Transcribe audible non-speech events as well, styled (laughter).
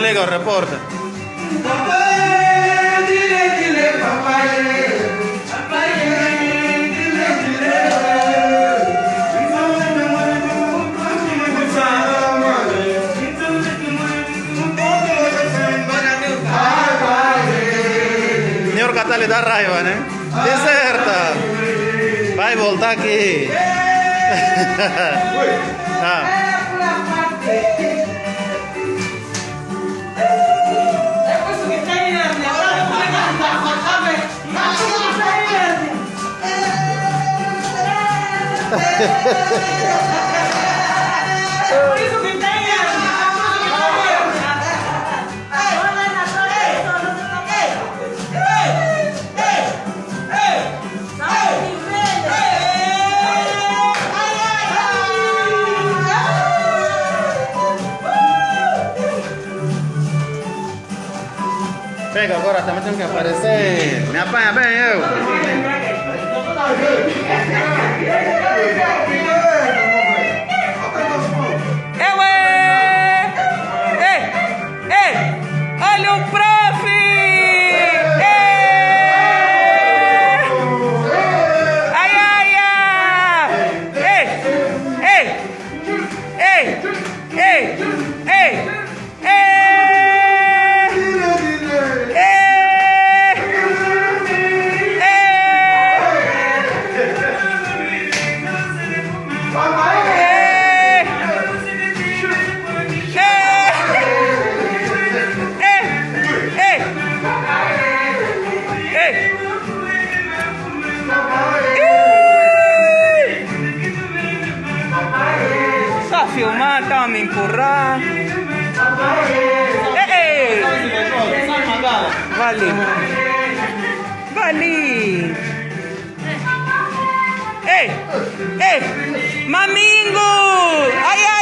reporta. Senhor Catale dá raiva, né? Deserta! Vai voltar aqui! (laughs) ah. Por isso que tem Pega agora, também tem que aparecer. Me apanha bem eu. But. Empurrar. Ei. Vale. Vale. Ei, ei. Mamingo. Ai, ai.